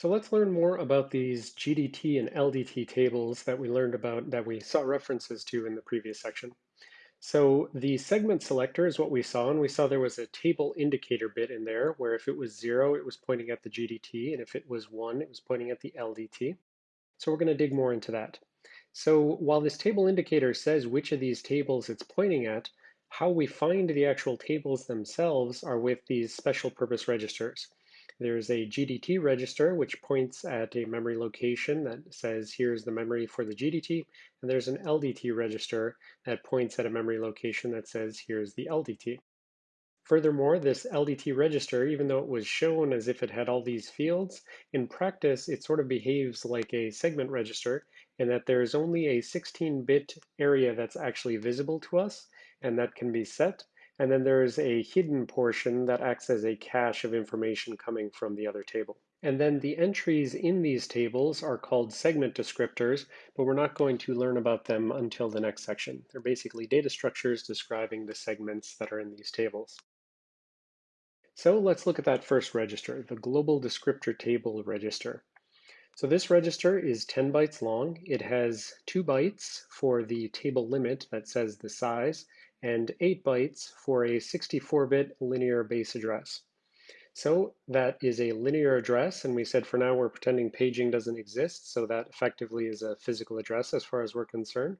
So let's learn more about these GDT and LDT tables that we learned about that we saw references to in the previous section. So the segment selector is what we saw, and we saw there was a table indicator bit in there where if it was zero, it was pointing at the GDT, and if it was one, it was pointing at the LDT. So we're going to dig more into that. So while this table indicator says which of these tables it's pointing at, how we find the actual tables themselves are with these special purpose registers. There's a GDT register, which points at a memory location that says, here's the memory for the GDT. And there's an LDT register that points at a memory location that says, here's the LDT. Furthermore, this LDT register, even though it was shown as if it had all these fields, in practice, it sort of behaves like a segment register in that there's only a 16-bit area that's actually visible to us, and that can be set. And then there's a hidden portion that acts as a cache of information coming from the other table. And then the entries in these tables are called segment descriptors, but we're not going to learn about them until the next section. They're basically data structures describing the segments that are in these tables. So let's look at that first register, the global descriptor table register. So this register is 10 bytes long. It has two bytes for the table limit that says the size, and 8 bytes for a 64-bit linear base address. So that is a linear address, and we said for now we're pretending paging doesn't exist, so that effectively is a physical address as far as we're concerned.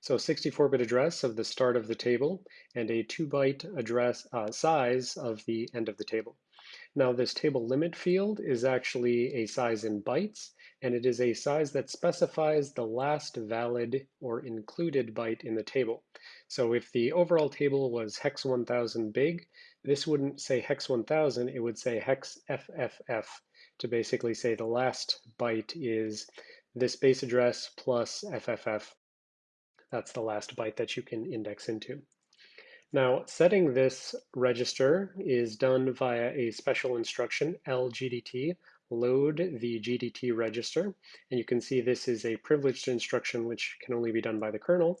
So 64-bit address of the start of the table, and a 2-byte address uh, size of the end of the table. Now this table limit field is actually a size in bytes, and it is a size that specifies the last valid or included byte in the table. So if the overall table was hex 1000 big, this wouldn't say hex 1000, it would say hex FFF to basically say the last byte is this base address plus FFF. That's the last byte that you can index into. Now, setting this register is done via a special instruction, LGDT, load the GDT register. And you can see this is a privileged instruction which can only be done by the kernel.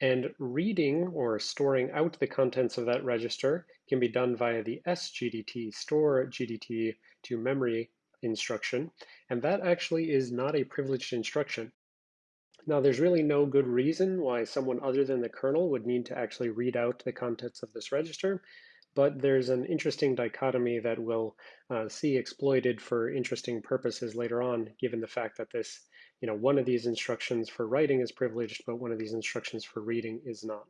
And reading or storing out the contents of that register can be done via the sgdt, store GDT to memory instruction. And that actually is not a privileged instruction. Now, there's really no good reason why someone other than the kernel would need to actually read out the contents of this register, but there's an interesting dichotomy that we'll uh, see exploited for interesting purposes later on, given the fact that this you know, one of these instructions for writing is privileged, but one of these instructions for reading is not.